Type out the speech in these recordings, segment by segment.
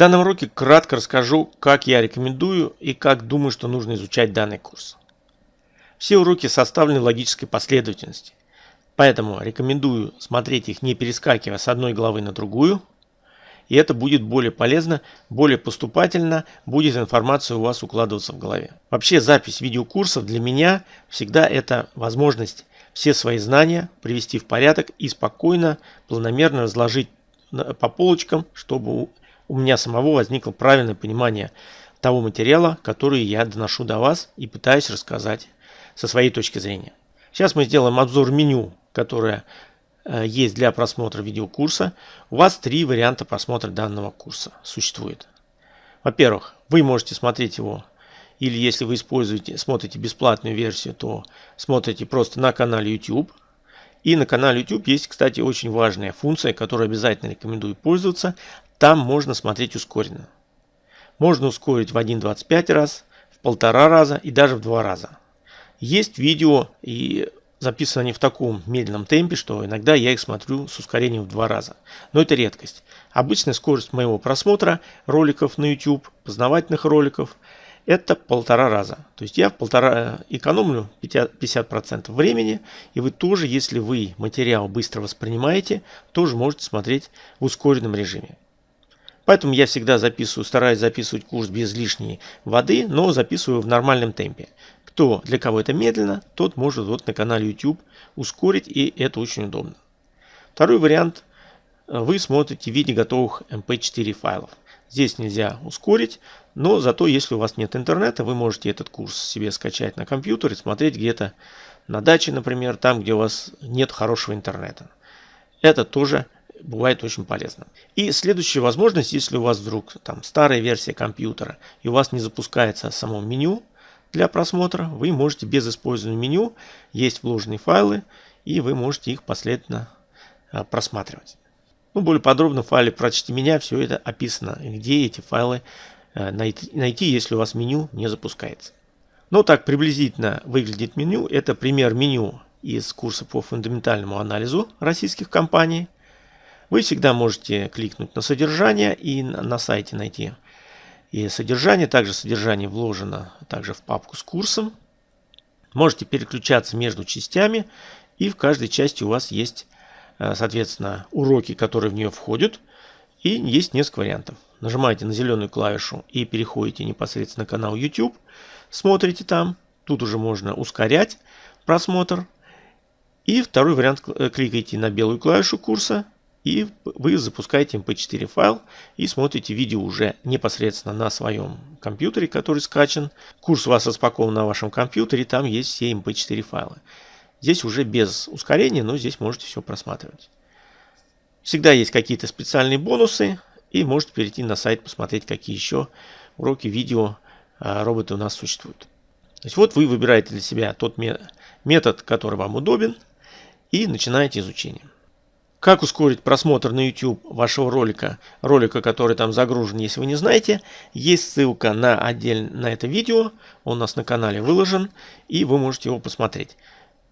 данном уроке кратко расскажу, как я рекомендую и как думаю, что нужно изучать данный курс. Все уроки составлены в логической последовательности, поэтому рекомендую смотреть их не перескакивая с одной главы на другую, и это будет более полезно, более поступательно, будет информация у вас укладываться в голове. Вообще запись видеокурсов для меня всегда это возможность все свои знания привести в порядок и спокойно, планомерно разложить по полочкам, чтобы у меня самого возникло правильное понимание того материала, который я доношу до вас и пытаюсь рассказать со своей точки зрения. Сейчас мы сделаем обзор меню, которое э, есть для просмотра видеокурса. У вас три варианта просмотра данного курса существует. Во-первых, вы можете смотреть его или если вы используете, смотрите бесплатную версию, то смотрите просто на канале YouTube. И на канале YouTube есть, кстати, очень важная функция, которую обязательно рекомендую пользоваться. Там можно смотреть ускоренно. Можно ускорить в 1.25 раз, в полтора раза и даже в два раза. Есть видео и записаны они в таком медленном темпе, что иногда я их смотрю с ускорением в два раза. Но это редкость. Обычная скорость моего просмотра роликов на YouTube, познавательных роликов – это полтора раза. То есть я в полтора экономлю 50% времени, и вы тоже, если вы материал быстро воспринимаете, тоже можете смотреть в ускоренном режиме. Поэтому я всегда записываю, стараюсь записывать курс без лишней воды, но записываю в нормальном темпе. Кто для кого это медленно, тот может вот на канале YouTube ускорить, и это очень удобно. Второй вариант. Вы смотрите в виде готовых MP4 файлов. Здесь нельзя ускорить, но зато если у вас нет интернета, вы можете этот курс себе скачать на компьютер и смотреть где-то на даче, например, там, где у вас нет хорошего интернета. Это тоже бывает очень полезно. И следующая возможность, если у вас вдруг там старая версия компьютера и у вас не запускается само меню для просмотра, вы можете без использования меню, есть вложенные файлы, и вы можете их последовательно а, просматривать. Ну, более подробно в файле «Прочти меня» все это описано, где эти файлы э, найти, если у вас меню не запускается. Ну, так приблизительно выглядит меню. Это пример меню из курса по фундаментальному анализу российских компаний. Вы всегда можете кликнуть на содержание и на сайте найти и содержание. Также содержание вложено также в папку с курсом. Можете переключаться между частями и в каждой части у вас есть Э, соответственно, уроки, которые в нее входят. И есть несколько вариантов. Нажимаете на зеленую клавишу и переходите непосредственно на канал YouTube. Смотрите там. Тут уже можно ускорять просмотр. И второй вариант. Э, кликаете на белую клавишу курса. И вы запускаете mp4 файл и смотрите видео уже непосредственно на своем компьютере, который скачан. Курс у вас распакован на вашем компьютере, там есть все mp4 файлы. Здесь уже без ускорения, но здесь можете все просматривать. Всегда есть какие-то специальные бонусы. И можете перейти на сайт, посмотреть, какие еще уроки, видео а, роботы у нас существуют. То есть вот вы выбираете для себя тот метод, который вам удобен, и начинаете изучение. Как ускорить просмотр на YouTube вашего ролика, ролика, который там загружен, если вы не знаете, есть ссылка на отдельно на это видео, он у нас на канале выложен, и вы можете его посмотреть.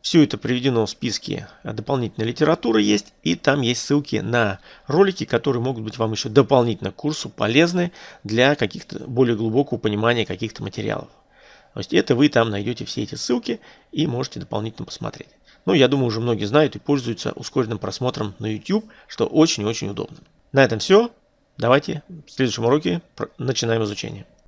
Все это приведено в списке дополнительной литературы есть, и там есть ссылки на ролики, которые могут быть вам еще дополнительно к курсу полезны для каких-то более глубокого понимания каких-то материалов. То есть это вы там найдете все эти ссылки и можете дополнительно посмотреть. Но я думаю, уже многие знают и пользуются ускоренным просмотром на YouTube, что очень-очень удобно. На этом все. Давайте в следующем уроке начинаем изучение.